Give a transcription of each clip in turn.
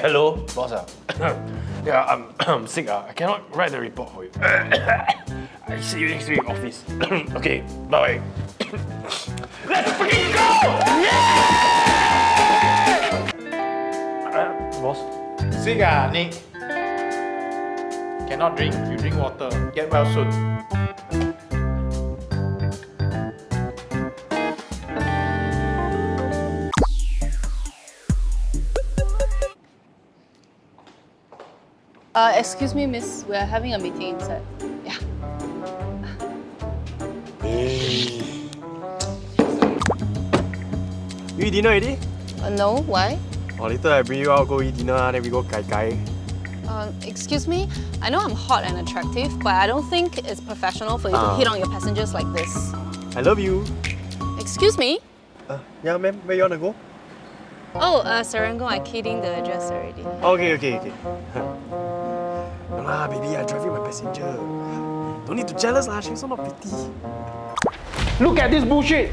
Hello, boss. ah. yeah, I'm, I'm sick. ah. I cannot write the report for you. I see you next week office. okay, bye. Let's freaking go! Yeah! Uh, boss. Sick ah, Nick. Cannot drink, you drink water. Get well soon. Uh, excuse me, miss. We're having a meeting inside. Yeah. Hey. You eat dinner already? Uh, no, why? Or later I bring you out go eat dinner, then we go kai kai. Uh, excuse me. I know I'm hot and attractive, but I don't think it's professional for you to Ah. hit on your passengers like this. I love you. Excuse me. Uh, yeah, ma'am, where you wanna go? Oh, uh, Serangoon, I keyed in the address already. Okay, okay, okay. no lah, baby, I'm driving my passenger. Don't need to jealous lah, she's so not pretty. Look at this bullshit!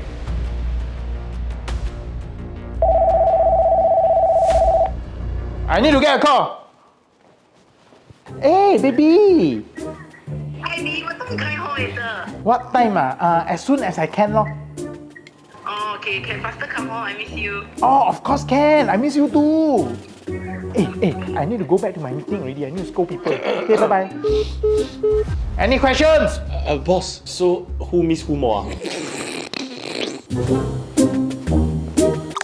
I need to get a call. Hey, baby! Hi, B. What time you coming home later? What time ah? Uh, as soon as I can lor. Oh, okay. Can faster come home. I miss you. Oh, of course can. I miss you too. Hey, hey, I need to go back to my meeting already. I need to scold people. Okay, bye-bye. Any questions? Uh, boss, so who miss who more? ah?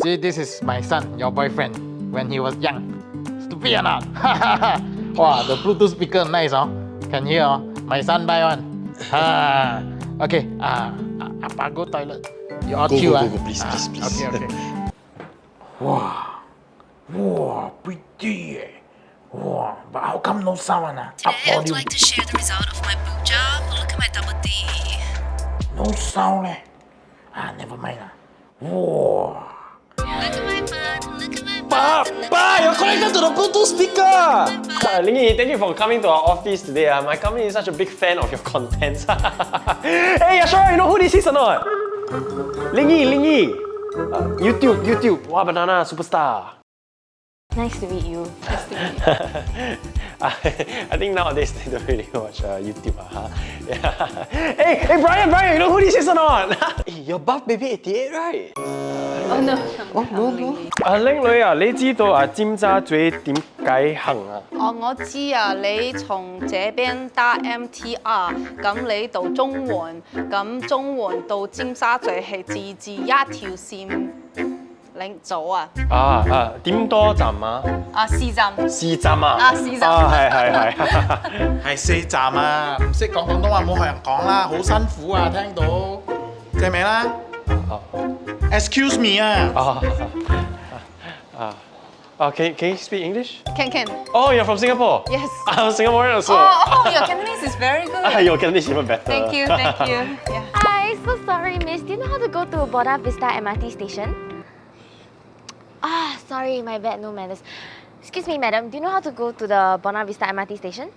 See, this is my son, your boyfriend, when he was young. Stupid or not? wow, the Bluetooth speaker nice, oh. Can hear, oh. My son buy one. Ah, okay, ah, uh, Appa go toilet. You all Go, chill, go, ah. go, go, please, Ah, please, please. Okay, okay. wow, wow, pretty, eh. Wow, but how come no sound, one, ah? Today, I would like to share the result of my book job. Look at my double D. No sound, eh. Ah, never mind. Wow. Look at my butt. Look at my Pa, butt. pa, you're connected to the Bluetooth speaker! Uh, Lingy, thank you for coming to our office today. Uh. My company is such a big fan of your contents. hey, Ashara, you know who this is or not? Lingy, Lingy. Uh, YouTube, YouTube. Wow, banana superstar. Nice to meet you. I I think nowadays they don't really watch uh, YouTube. Uh, huh? yeah. hey, hey, Brian, Brian, you know who this is or not? hey, you're buff baby 88, right? Oh, no. Oh, no, no. 啊，靓女啊，你知道啊尖沙咀点解行啊？哦，我知啊，你从这边搭 MTR，咁你到中环，咁中环到尖沙咀系自治一条线 領組啊，啊啊，點多站啊？啊四站，四站啊？啊四站啊，係係係。係四站啊，唔識講廣東話冇學人講啦，好辛苦啊，聽到借名啦。Excuse me 啊，啊啊啊！Can can you speak English? can can。Oh, you're from Singapore. Yes. I'm Singaporean also. Oh, oh, your Cantonese is very good. Ah, your Cantonese even better. Thank you, thank you. Yeah. Hi, so sorry, miss. Do you know how to go to Buona Vista MRT station? Ah, sorry, my bad, no manners. Excuse me, madam. Do you know how to go to the Buona Vista MRT station?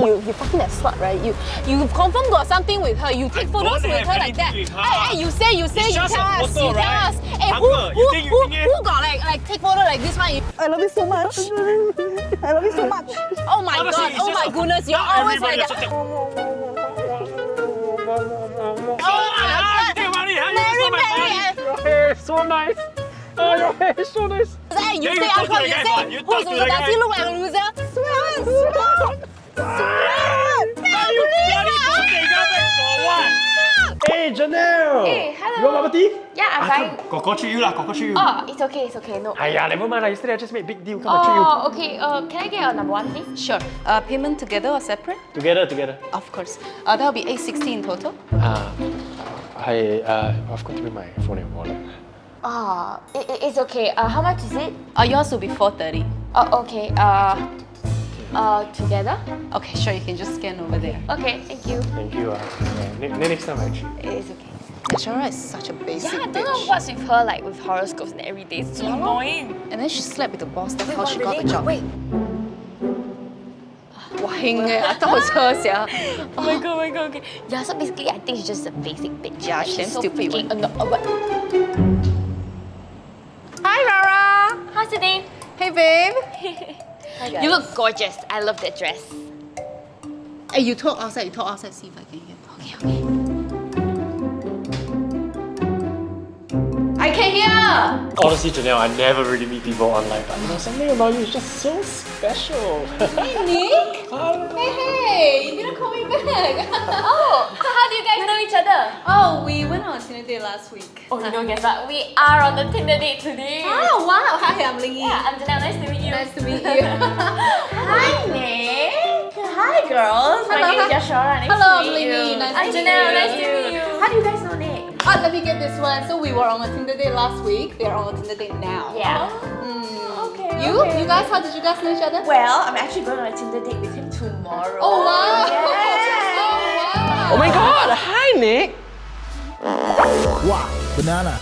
You, you fucking that slut, right? You, you confirm got something with her. You take photos with her like that. her. Hey, hey, you say, you say, It's you just tell a us, photo, you tell right? us. Hey, Uncle, who, who, you who, think it- who got like, like take photo like this one? I love you so much. I love you so much. Oh my Honestly, god, oh my goodness, you're always like that. So nice. Oh, your hair is so nice. Hey, you Yeah, say you talk uncle, to you guy, say. You who's talk to loser? the Does he guy. look like a loser? Sweat, sweat, sweat. You bloody bootlegger back for what? Hey, Janelle. Hey, hello. You want bubble tea? Yeah, I'm fine. Koko treat you lah, Koko treat you. Oh, it's okay, it's okay. No. Aiya, never mind lah. Yesterday I just made big deal. Come and treat you. Oh, okay. Uh, can I get a number one, please? Sure. Uh, payment together or separate? Together, together. Of course. Uh, that'll be 860 in total. Uh, I, uh, I've got to bring my phone and wallet. Oh, it, it- it's okay. Uh, how much is it? Uh, yours will be 430. Oh, okay. Uh, uh, together? Okay, sure, you can just scan over there. Okay, thank you. Thank you. Uh, yeah, next time I treat. It's okay. Ashara is such a basic Yeah, I don't know what's with her, like with horoscopes and everything. It's so annoying. And then she slept with the boss. That's how she what, got the job. Wait. Wow, heng eh. I thought it was her, sia. Oh my god, oh my god, okay. Yeah, so basically, I think she's just a basic bitch. Yeah, she's she's so stupid freaking one. anno- uh, what? Hi, Rara. Hi, today. Hey, babe. You look gorgeous. I love that dress. Hey, you talk outside. You talk outside. See if I can hear. Okay, okay. I can hear. Honestly, Janelle, I never really meet people online, but you know, something about you is just so special. Hey, Nick. Hey, hey. You didn't call me back. Oh, so how do you guys know each other? oh, we went on a Tinder date last week. Oh, know, guess what? We are on the Tinder date today. Oh, wow. Hi, I'm Lingy. Yeah, I'm Janelle. Nice to meet you. Nice to meet you. Hi, Nick. Hi, girls. My Hello, name is. Yashara. Nice Hello, to meet Lingy. you. Nice I'm to Janelle. you. Nice to meet you. How do you guys know Nick? Oh, let me get this one. So we were on a Tinder date last week. They're on a Tinder date now. Yeah. Mm. Okay. You? okay. You guys? How did you guys know each other? Well, I'm actually going on a Tinder date with him tomorrow. Oh wow! Yes. Oh my god! Hi, Nick! Wow, banana.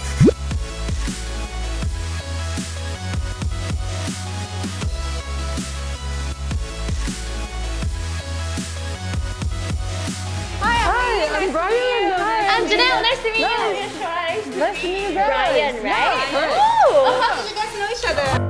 I'm Brian. Hi. I'm Janelle. Nice to meet no. you. Nice to meet you guys. Brian, right? Yeah. Ooh. Oh, how did you guys know each other?